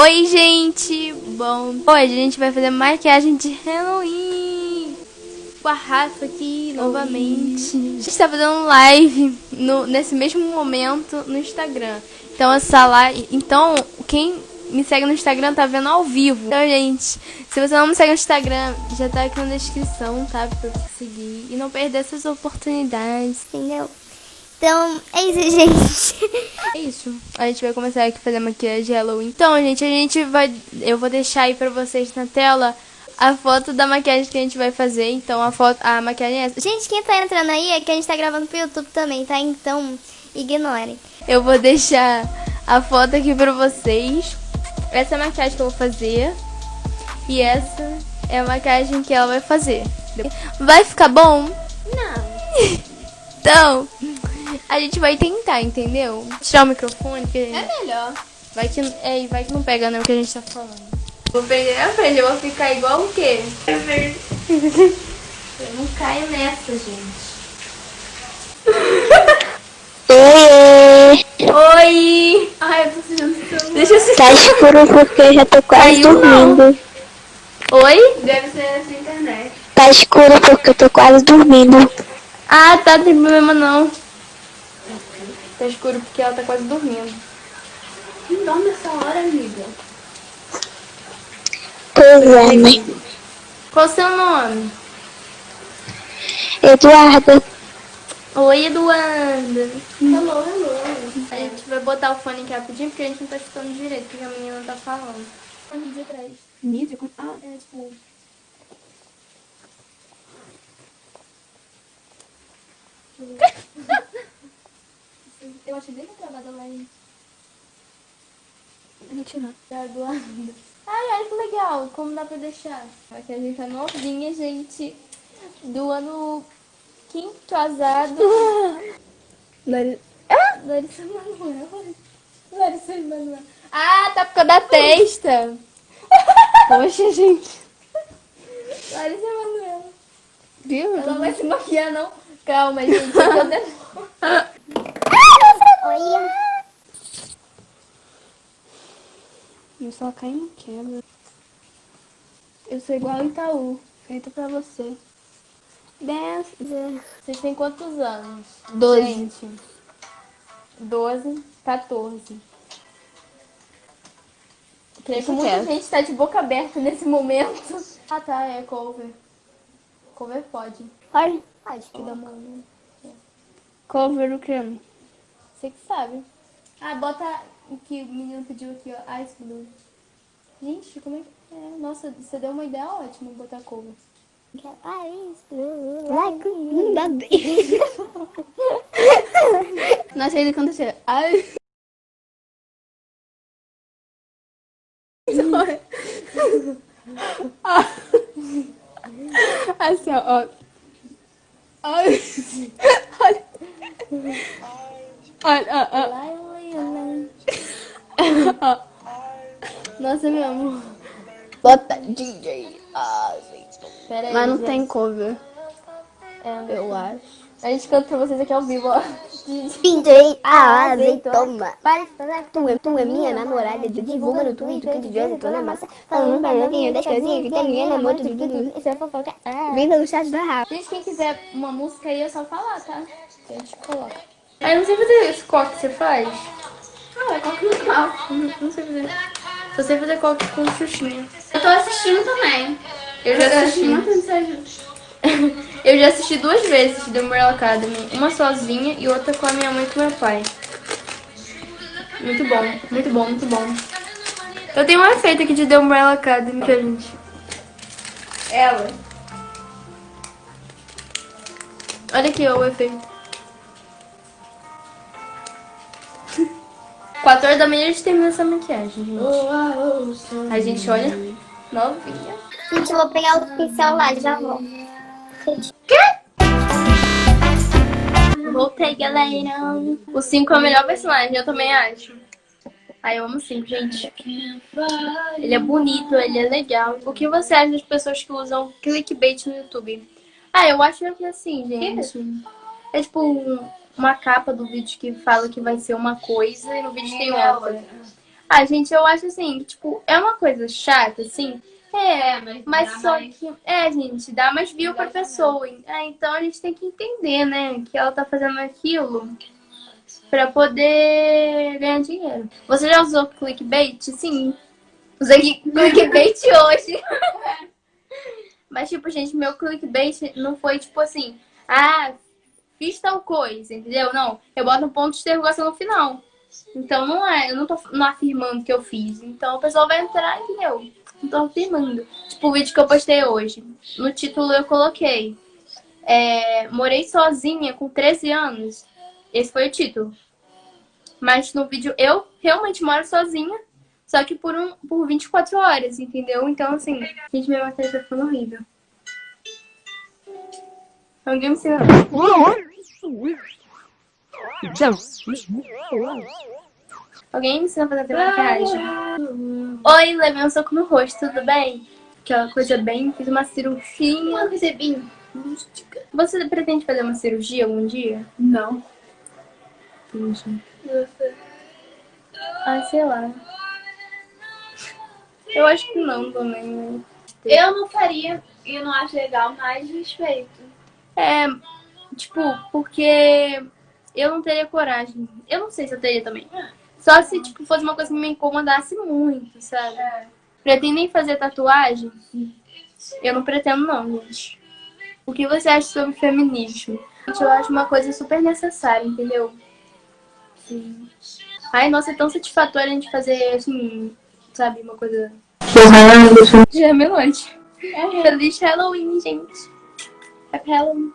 Oi, gente! Bom, hoje a gente vai fazer maquiagem de Halloween com a Rafa aqui novamente. Oi. A gente tá fazendo live no, nesse mesmo momento no Instagram. Então essa live. Então, quem me segue no Instagram tá vendo ao vivo. Então, gente, se você não me segue no Instagram, já tá aqui na descrição, tá? Pra você seguir e não perder essas oportunidades. Entendeu? Então, é isso, gente. É isso. A gente vai começar aqui a fazer maquiagem de Halloween. Então, gente, a gente vai... Eu vou deixar aí pra vocês na tela a foto da maquiagem que a gente vai fazer. Então, a foto... A maquiagem é essa. Gente, quem tá entrando aí é que a gente tá gravando pro YouTube também, tá? Então, ignorem. Eu vou deixar a foto aqui pra vocês. Essa é a maquiagem que eu vou fazer. E essa é a maquiagem que ela vai fazer. Vai ficar bom? Não. então... A gente vai tentar, entendeu? Tirar o microfone. Que... É melhor. Vai que, é, vai que não pega né, o que a gente tá falando. Vou perder a frente, eu vou ficar igual o quê? eu não caio nessa, gente. Oi! Oi! Ai, eu tô sentindo Deixa eu Tá escuro porque eu já tô quase Caiu, dormindo. Não. Oi? Deve ser essa internet. Tá escuro porque eu tô quase dormindo. Ah, tá, não tem problema não. Tá escuro porque ela tá quase dormindo. Quem dorme essa hora, amiga? Pois é, mãe. Qual o seu nome? Eduardo. Oi, Eduardo. Hello, hello. A gente vai botar o fone aqui rapidinho porque a gente não tá escutando direito, porque a menina tá falando. Fone de trás. Mídia? Ah, é tipo... Eu achei bem travada lá em... Mentira. Tá doando. Ai, olha que legal. Como dá pra deixar? Aqui a gente tá novinha, gente. Do ano quinto azado. Larissa... Ah! Larissa Manoel. Larissa Manoel. Ah, tá por causa da testa. Poxa, gente. Larissa Manoel. Viu? Ela vai se maquiar, não? Calma, gente. Eu Oi. Eu só caio no quebra. Eu sou igual Itaú, feita pra você. Dez. Vocês têm quantos anos? Doze. Gente. Doze, 14. Creio que muita gente tá de boca aberta nesse momento. Ah tá, é cover. Cover pode. Pode? Pode. Que dá uma... Cover o creme. Você que sabe. Ah, bota o que o menino pediu aqui, ó. Ice Blue. Gente, como é que é? Nossa, você deu uma ideia ótima botar cover. Nossa, ele canta assim. Ai. assim, ó. Ai. Olha. Olha, ó, Nossa, meu amor. Bota DJ Pera aí, Mas não gente. tem cover. É, eu acho. A gente canta pra vocês aqui ao vivo, ó. DJ azeitona. Tu é, tu é minha namorada. Divulga no Twitter que eu tô na massa. Falando pra novinha das casinhas que tem minha namorada. Tudo isso é fofoca. Vinda no chat da Rafa. Gente, quem quiser uma música aí é só falar, tá? Que a gente coloca. Ah, eu não sei fazer esse coque que você faz. Ah, é coque normal. Não, não sei fazer. Só sei fazer coque com xuxinha. Eu tô assistindo também. Eu já assisti. eu já assisti duas vezes The Umbrella Academy. Uma sozinha e outra com a minha mãe e com meu pai. Muito bom, muito bom, muito bom. Eu tenho um efeito aqui de The Umbrella Academy, que a gente... Ela. Olha aqui ó, o efeito. 4 horas da manhã a gente termina essa maquiagem, gente. A gente olha novinha. Gente, eu vou pegar o pincel lá, já vou. Quê? Voltei, galera. O 5 é o melhor personagem, eu também acho. Ai, eu amo o 5, gente. Ele é bonito, ele é legal. O que você acha das pessoas que usam clickbait no YouTube? Ah, eu acho que é assim, gente. É tipo um uma capa do vídeo que fala que vai ser uma coisa e no vídeo tem outra. Ah, gente, eu acho assim, tipo, é uma coisa chata, assim. É, mas, mas só mais... que. É, gente, dá mais view pra pessoa. É, então a gente tem que entender, né? Que ela tá fazendo aquilo pra poder ganhar dinheiro. Você já usou clickbait? Sim. Usei clickbait hoje. Mas, tipo, gente, meu clickbait não foi tipo assim, ah, fiz tal coisa, entendeu? Não, eu boto um ponto de interrogação no final. Então não é, eu não tô não afirmando que eu fiz. Então o pessoal vai entrar, entendeu? Não tô afirmando. Tipo o vídeo que eu postei hoje. No título eu coloquei. É, morei sozinha com 13 anos. Esse foi o título. Mas no vídeo eu realmente moro sozinha. Só que por, um, por 24 horas, entendeu? Então, assim, gente, minha matéria tá ficando horrível. Alguém me ensina. Alguém me ensina a fazer maquiagem? Oi, levei um soco no rosto, tudo bem? Aquela coisa bem, fiz uma cirurgia. recebi. Você pretende fazer uma cirurgia algum dia? Não. Entendi. Ah, sei lá. Eu acho que não também, né? Eu não faria, e não acho legal, mas respeito. É, tipo, porque eu não teria coragem. Eu não sei se eu teria também. Só se, tipo, fosse uma coisa que me incomodasse muito, sabe? É. Pretendem fazer tatuagem? Eu não pretendo não, gente. O que você acha sobre feminismo? Eu acho uma coisa super necessária, entendeu? Sim. Ai, nossa, é tão satisfatório a gente fazer, assim, sabe, uma coisa... Já é. É. Feliz Halloween, gente. Happy Halloween.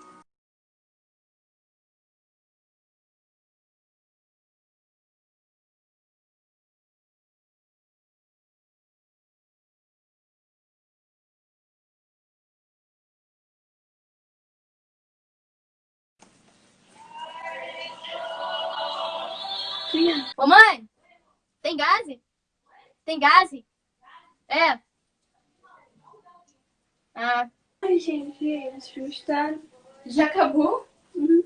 Ô mãe, tem gás? Tem gás? É. Ah. Ai, gente, esse filme está... Já acabou? Uhum.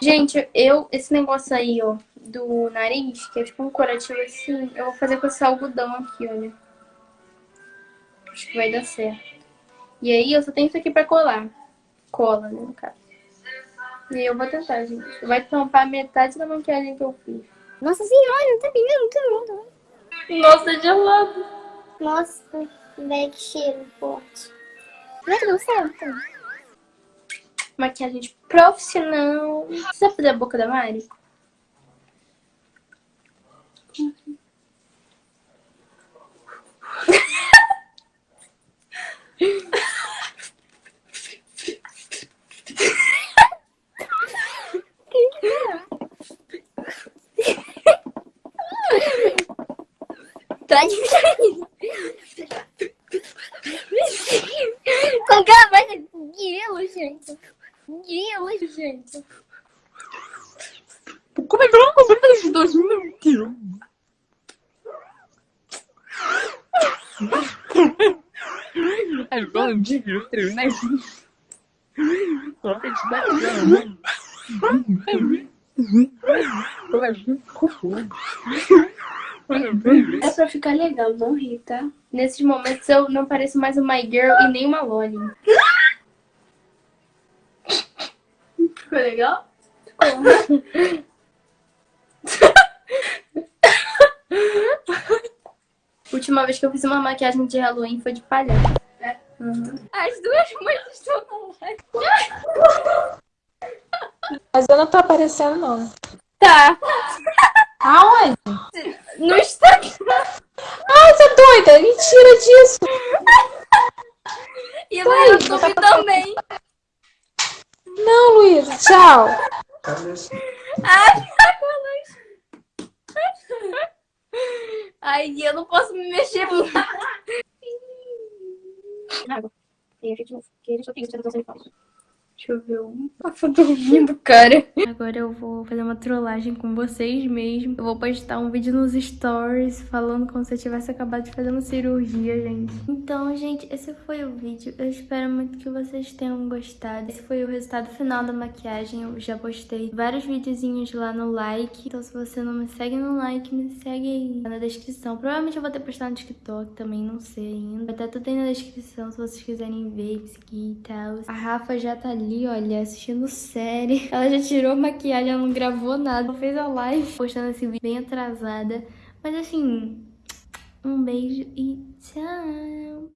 Gente, eu, esse negócio aí, ó, do nariz, que é tipo um curativo assim, eu vou fazer com esse algodão aqui, olha. Acho que vai dar certo. E aí eu só tenho isso aqui pra colar. Cola, né, no caso. E eu vou tentar, gente. Vai tampar metade da maquiagem que eu fiz. Nossa senhora, não tá pingando tudo. Nossa, é gelado. Nossa, velho, que cheiro forte. Vai tudo certo. Maquiagem profissional. Você vai fazer a boca da Mari? Tá diferente. Com que voz de grilo, gente. Grilo, gente. Como é que eu não dois mil quilos? Agora de outro, né? Coloca de bacana. É pra ficar legal, não rir, tá? Nesses momentos eu não pareço mais uma girl e nem uma Loli. Ficou legal? Ficou. Última vez que eu fiz uma maquiagem de Halloween foi de palhaço. É? Uhum. As duas mães estão. Mas eu não tô aparecendo, não. Tá. Aonde? No Instagram. Ai, você é doida? Mentira disso. E no Ai, YouTube tá também. Não, Luísa. Tchau. Ai, Ai, eu não posso me mexer muito. Água. E a gente não... Que a gente só tem que falso. Deixa eu ver um. Nossa, rindo, cara. Agora eu vou fazer uma trollagem com vocês mesmo. Eu vou postar um vídeo nos stories falando como se eu tivesse acabado de fazer uma cirurgia, gente. Então, gente, esse foi o vídeo. Eu espero muito que vocês tenham gostado. Esse foi o resultado final da maquiagem. Eu já postei vários videozinhos lá no like. Então, se você não me segue no like, me segue aí na descrição. Provavelmente eu vou ter postado no TikTok também, não sei ainda. Vai estar tudo aí na descrição se vocês quiserem ver, seguir e tal. A Rafa já tá ali olha, assistindo série. Ela já tirou maquiagem, ela não gravou nada. Ela fez a live postando esse vídeo bem atrasada. Mas assim, um beijo e tchau!